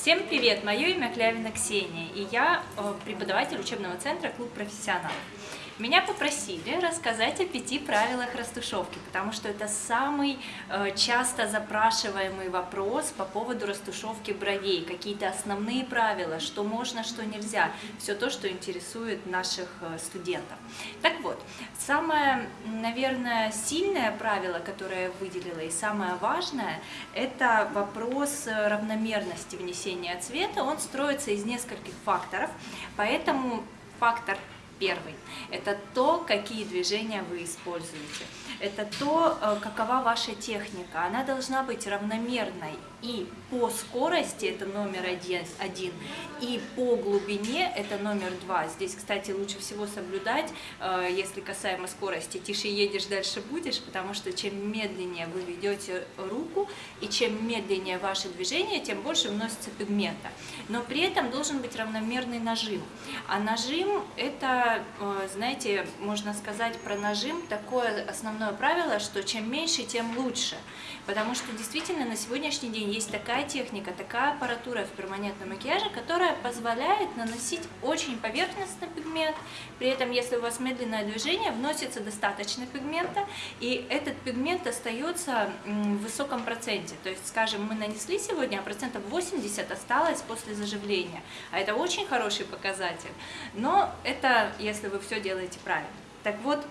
Всем привет! Мое имя Клявина Ксения, и я э, преподаватель учебного центра «Клуб профессионалов». Меня попросили рассказать о пяти правилах растушевки, потому что это самый э, часто запрашиваемый вопрос по поводу растушевки бровей, какие-то основные правила, что можно, что нельзя, все то, что интересует наших э, студентов. Так вот, самое, наверное, сильное правило, которое я выделила, и самое важное, это вопрос равномерности внесения цвета. Он строится из нескольких факторов, поэтому фактор Первый – это то, какие движения вы используете. Это то, э, какова ваша техника. Она должна быть равномерной и по скорости, это номер один, один и по глубине, это номер два. Здесь, кстати, лучше всего соблюдать, э, если касаемо скорости, тише едешь, дальше будешь, потому что чем медленнее вы ведете руку, и чем медленнее ваше движение, тем больше вносится пигмента. Но при этом должен быть равномерный нажим. А нажим – это Э, знаете, можно сказать про нажим такое основное правило, что чем меньше, тем лучше. Потому что действительно на сегодняшний день есть такая техника, такая аппаратура в перманентном макияже, которая позволяет наносить очень поверхностный пигмент. При этом, если у вас медленное движение, вносится достаточно пигмента, и этот пигмент остается в высоком проценте. То есть, скажем, мы нанесли сегодня, а процентов 80 осталось после заживления. А это очень хороший показатель. Но это если вы все делаете правильно. Так вот,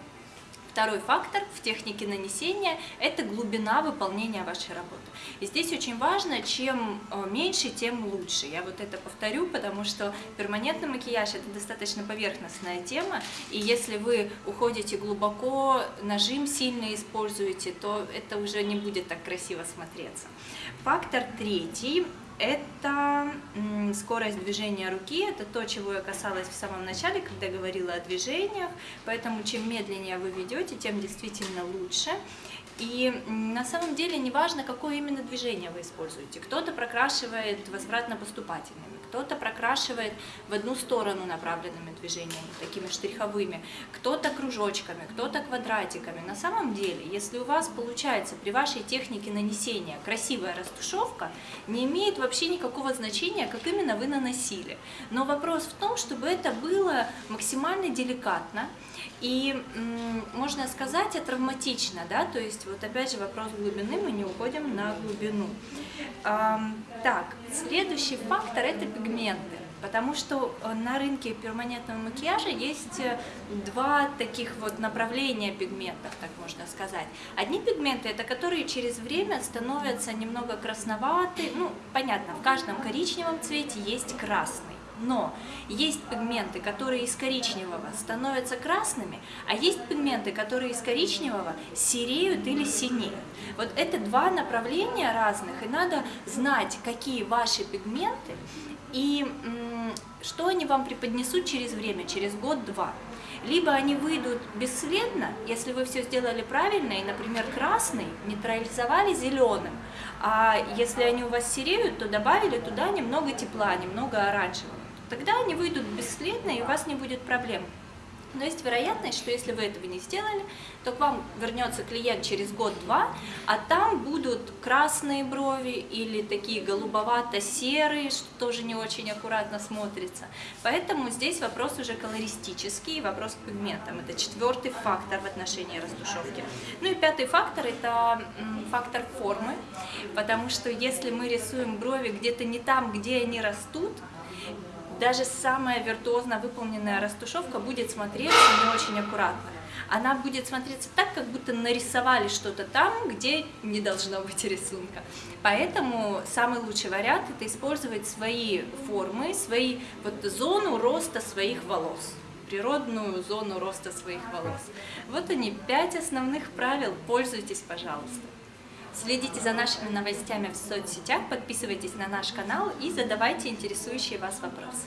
Второй фактор в технике нанесения – это глубина выполнения вашей работы. И здесь очень важно, чем э, меньше, тем лучше. Я вот это повторю, потому что перманентный макияж – это достаточно поверхностная тема, и если вы уходите глубоко, нажим сильно используете, то это уже не будет так красиво смотреться. Фактор третий это скорость движения руки, это то, чего я касалась в самом начале, когда говорила о движениях, поэтому чем медленнее вы ведете, тем действительно лучше. И на самом деле не важно, какое именно движение вы используете. Кто-то прокрашивает возвратно-поступательными, кто-то прокрашивает в одну сторону направленными движениями, такими штриховыми, кто-то кружочками, кто-то квадратиками. На самом деле, если у вас получается при вашей технике нанесения красивая растушевка, не имеет вообще никакого значения, как именно вы наносили. Но вопрос в том, чтобы это было максимально деликатно и, можно сказать, травматично, да, то есть вот опять же вопрос глубины, мы не уходим на глубину. Так, следующий фактор – это пигменты. Потому что э, на рынке перманентного макияжа есть э, два таких вот направления пигментов, так можно сказать. Одни пигменты, это которые через время становятся немного красноватые, ну, понятно, в каждом коричневом цвете есть красный. Но есть пигменты, которые из коричневого становятся красными, а есть пигменты, которые из коричневого сереют или синеют. Вот это два направления разных, и надо знать, какие ваши пигменты и что они вам преподнесут через время, через год-два. Либо они выйдут бесследно, если вы все сделали правильно, и, например, красный нейтрализовали зеленым, а если они у вас сереют, то добавили туда немного тепла, немного оранжевого. Тогда они выйдут бесследно, и у вас не будет проблем. Но есть вероятность, что если вы этого не сделали, то к вам вернется клиент через год-два, а там будут красные брови или такие голубовато-серые, что тоже не очень аккуратно смотрится. Поэтому здесь вопрос уже колористический, вопрос к пигментам. Это четвертый фактор в отношении растушевки. Ну и пятый фактор – это фактор формы, потому что если мы рисуем брови где-то не там, где они растут, даже самая виртуозно выполненная растушевка будет смотреться не очень аккуратно. Она будет смотреться так, как будто нарисовали что-то там, где не должно быть рисунка. Поэтому самый лучший вариант – это использовать свои формы, свои, вот, зону роста своих волос природную зону роста своих волос. Вот они, пять основных правил, пользуйтесь, пожалуйста. Следите за нашими новостями в соцсетях, подписывайтесь на наш канал и задавайте интересующие вас вопросы.